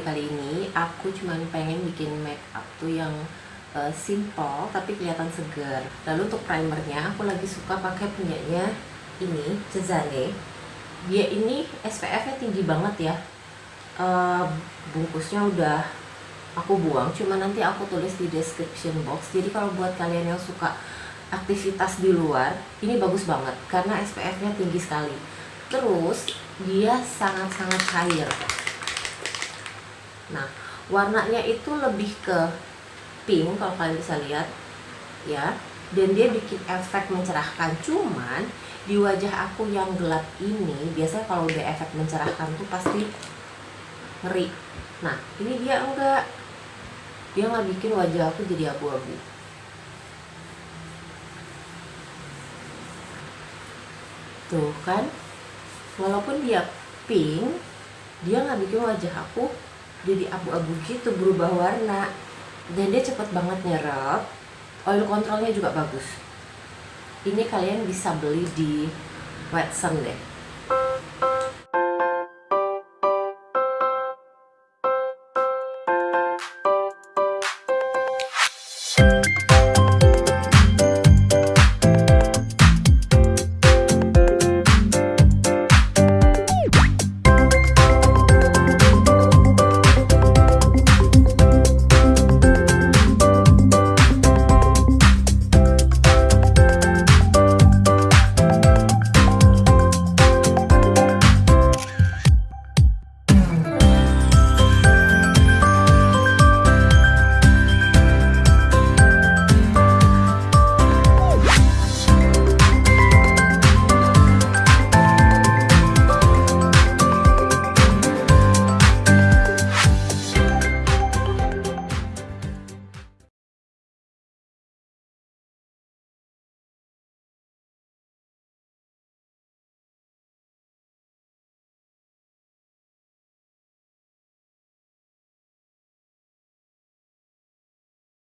kali ini aku cuman pengen bikin make up tuh yang uh, simple tapi kelihatan segar. Lalu untuk primernya aku lagi suka pakai punyanya ini Cezanne. Dia ini SPF-nya tinggi banget ya. Uh, bungkusnya udah aku buang, cuma nanti aku tulis di description box. Jadi kalau buat kalian yang suka aktivitas di luar, ini bagus banget karena SPF-nya tinggi sekali. Terus dia sangat-sangat cair Nah, warnanya itu lebih ke pink kalau kalian bisa lihat ya. Dan dia bikin efek mencerahkan. Cuman di wajah aku yang gelap ini biasanya kalau udah efek mencerahkan tuh pasti ngeri. Nah, ini dia enggak. Dia nggak bikin wajah aku jadi abu-abu. Tuh kan, walaupun dia pink, dia nggak bikin wajah aku jadi abu-abu gitu berubah warna. Dan dia cepet banget nyerap. Oil controlnya juga bagus. Ini kalian bisa beli di Watson deh